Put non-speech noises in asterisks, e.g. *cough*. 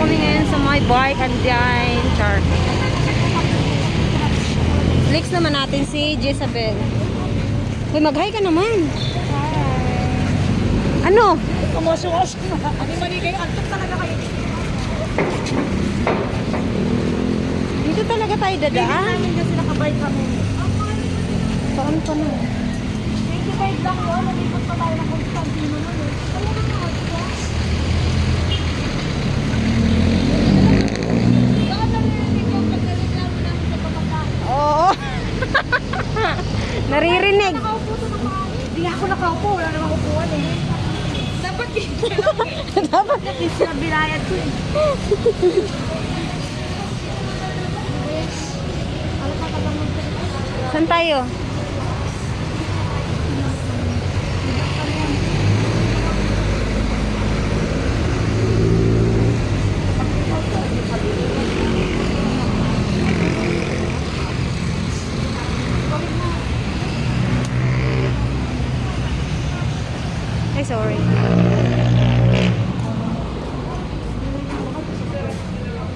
kami ngayon sa my bike and dine. Char. Next naman natin si Jezabel. Uy, mag-hi ka naman. Ano? Kumusuos na. Kami maligay. Antok talaga kayo. Dito talaga tayo dadaan. namin kasi nakabay kami. Saan pa na? 25 lang yun. Nalipot pa tayo ng Constantino nun eh. Ano na nga? Bakit naririnig yung pagreklamo namin sa pamataas? Oo. *laughs* Naririnig. Hindi ako nakaupo. Wala namang upuan eh. Dapat. *laughs* Dapat. Kasi na binayad ko eh. Saan tayo? Ay, sorry.